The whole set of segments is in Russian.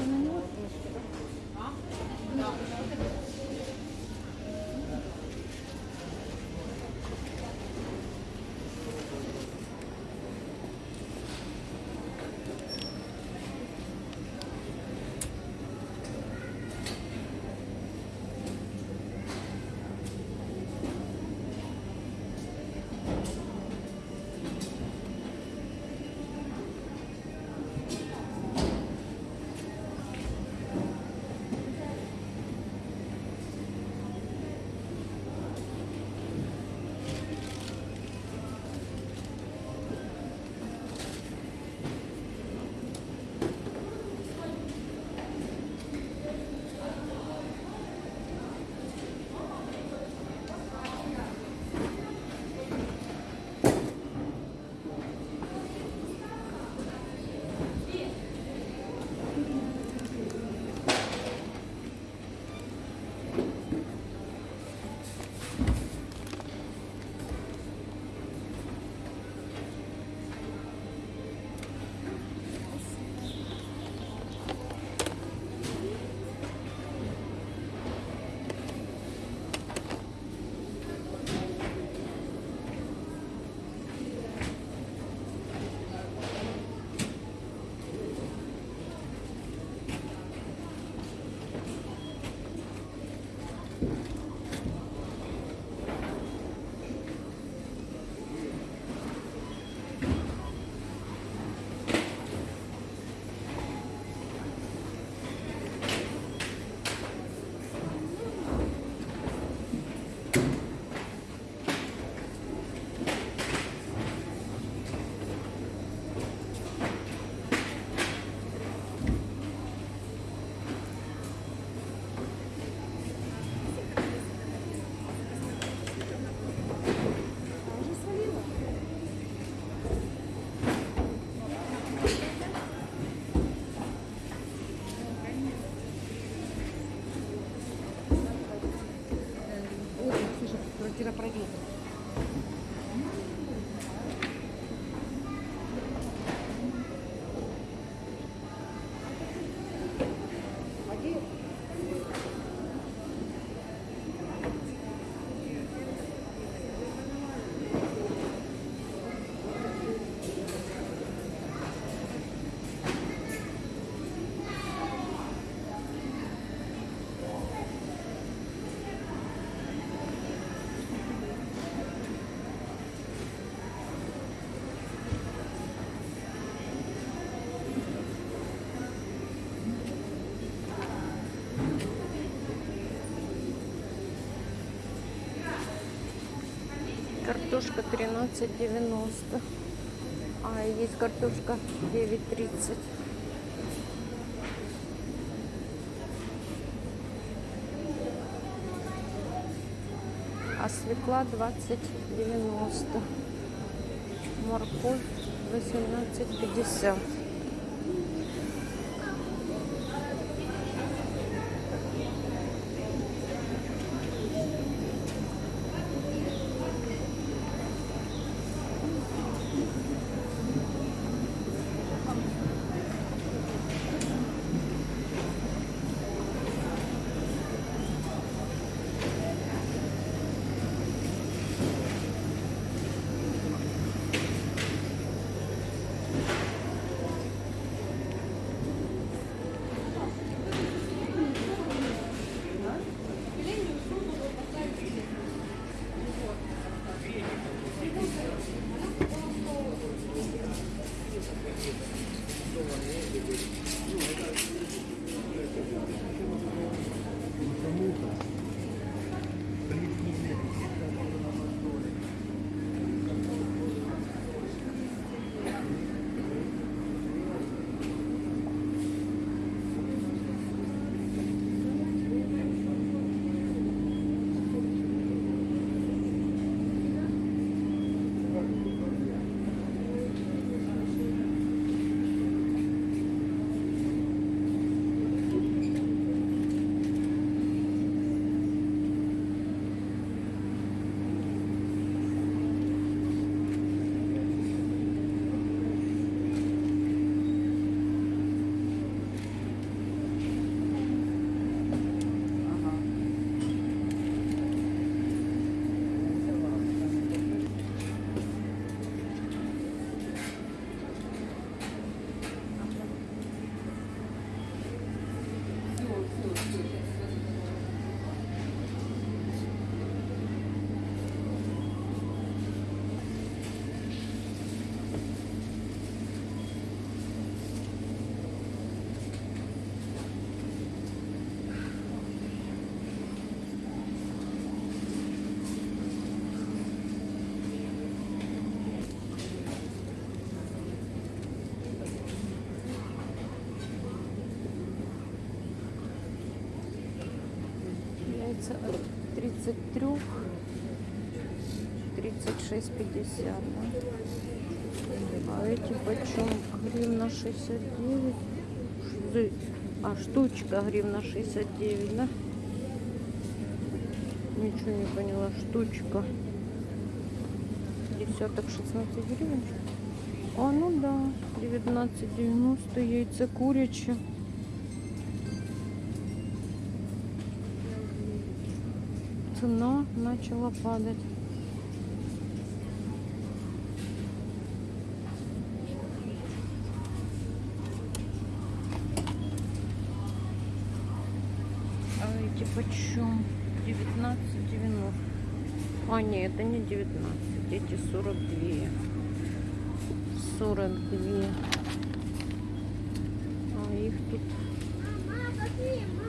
Thank you. Картошка 13,90. А есть картошка 9,30. А свекла 20,90. Морковь 18,50. 36,50, да? А эти почем? Гривна 69. Ш- А штучка гривна 69, да? Ничего не поняла. Штучка. Десяток 16 гривен. А, ну да. 19,90 яйца курячие. Цена начала падать. А эти почем? 19,90. А, нет, это не 19. Эти 42. 42. А их тут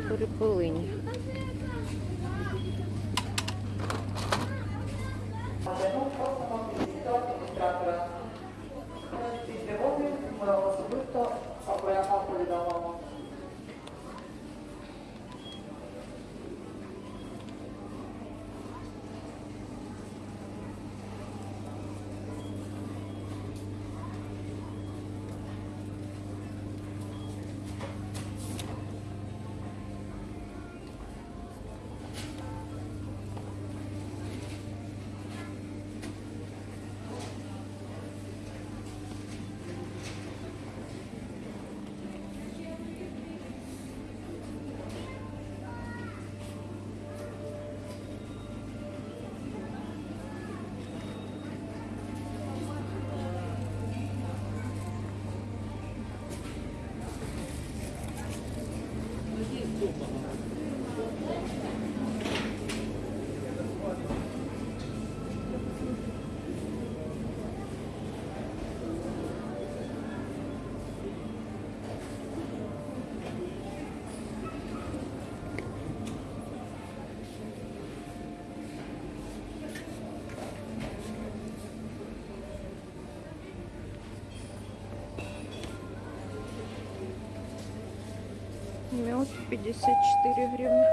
перепилині. Мед 54 гривны.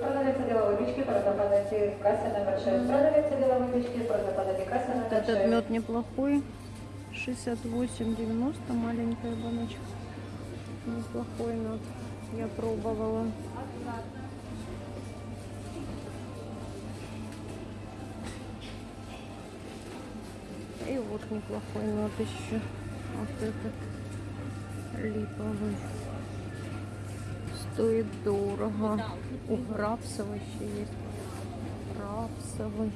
Продавець ділової вічки, продавець касі номер 6. Продавець ділової вічки, продавець касі Вот номер 6. этот мед неплохой. 68,90 маленькая баночка. Неплохой мед. Я пробовала. И вот неплохой мед еще. Вот этот липовый. Стоит дорого. У рапсовый еще есть. Рапсовый.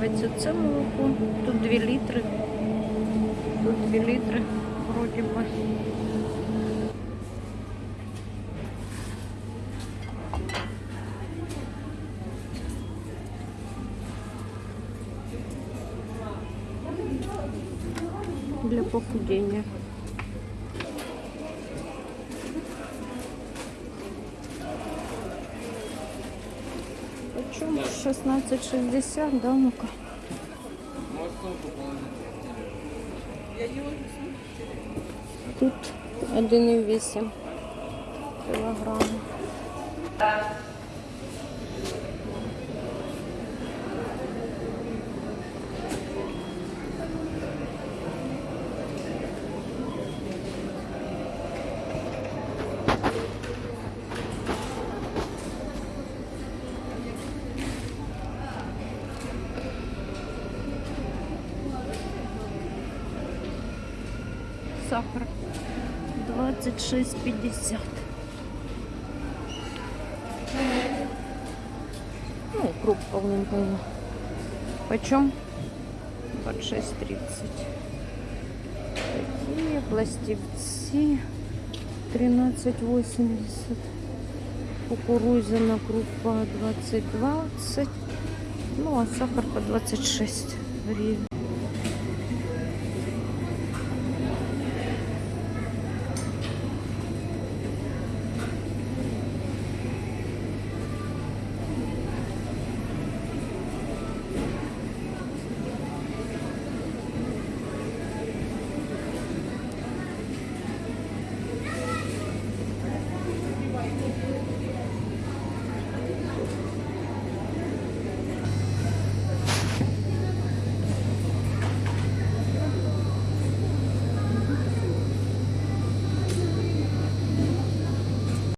подобається це молоко. Тут 2 літри. Тут 2 літри, вроді би. Для похудения. Почем 16,60, да, ну-ка. Тут 1,8 кілограма. Сахар 26,50. Ну, круг полненького. Почем? 26,30. Такие пластивцы 13,80. Кукурузина крупа 20,20. Ну, а сахар по 26 гривен.